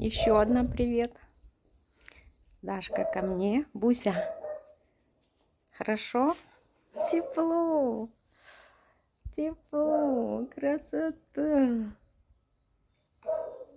Еще одна привет. Дашка ко мне. Буся. Хорошо? Тепло. Тепло. Красота.